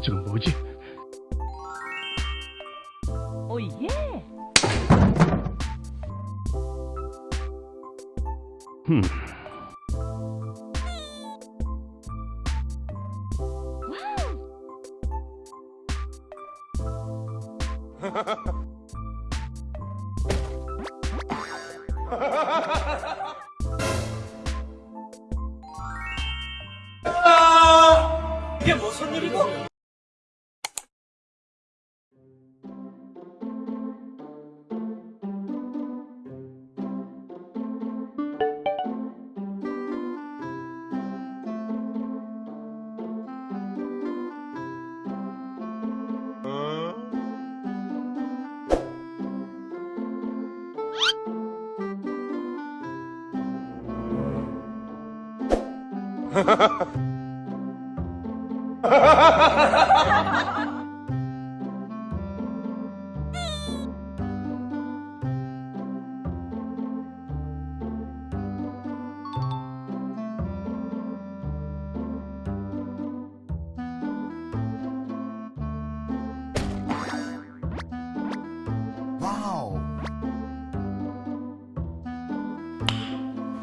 저건 뭐지? 오예. 흠. 이게 무슨 일이고?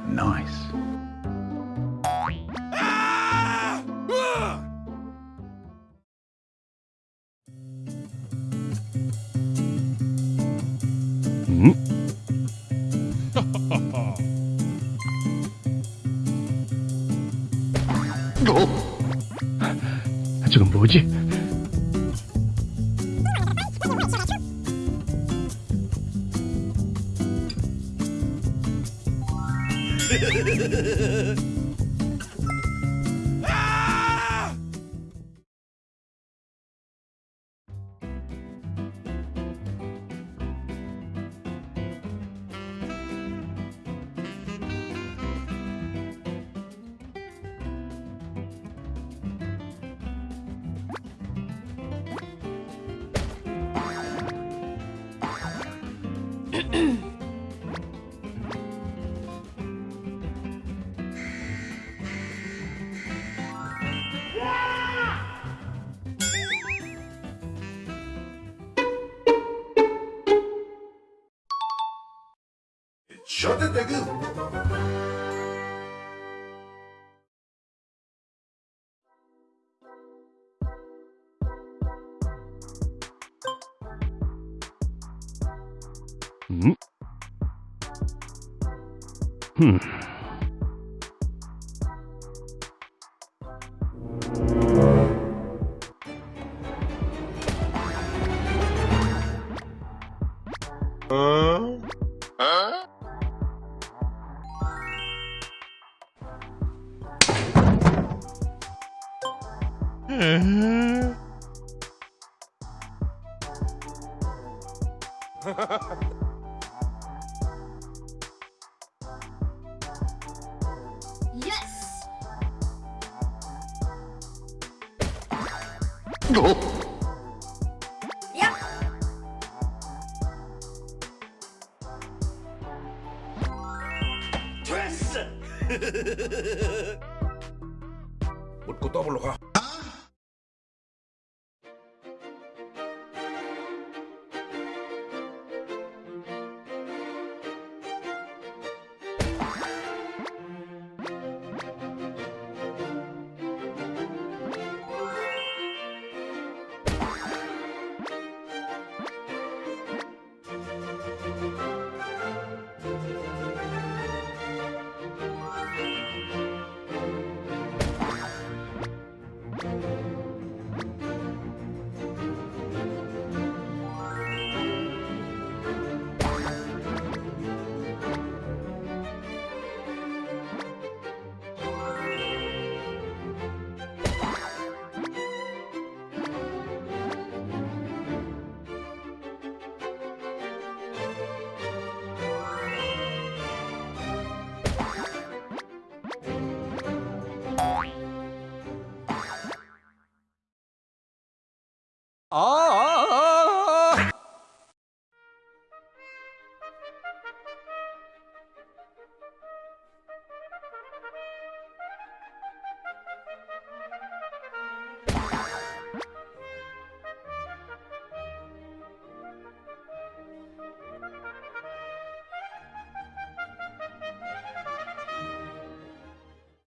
Nice. 음? 어? 저건 뭐지? shut it down. Hmm. Huh? Huh? 됐어. 묻고 더블로 가.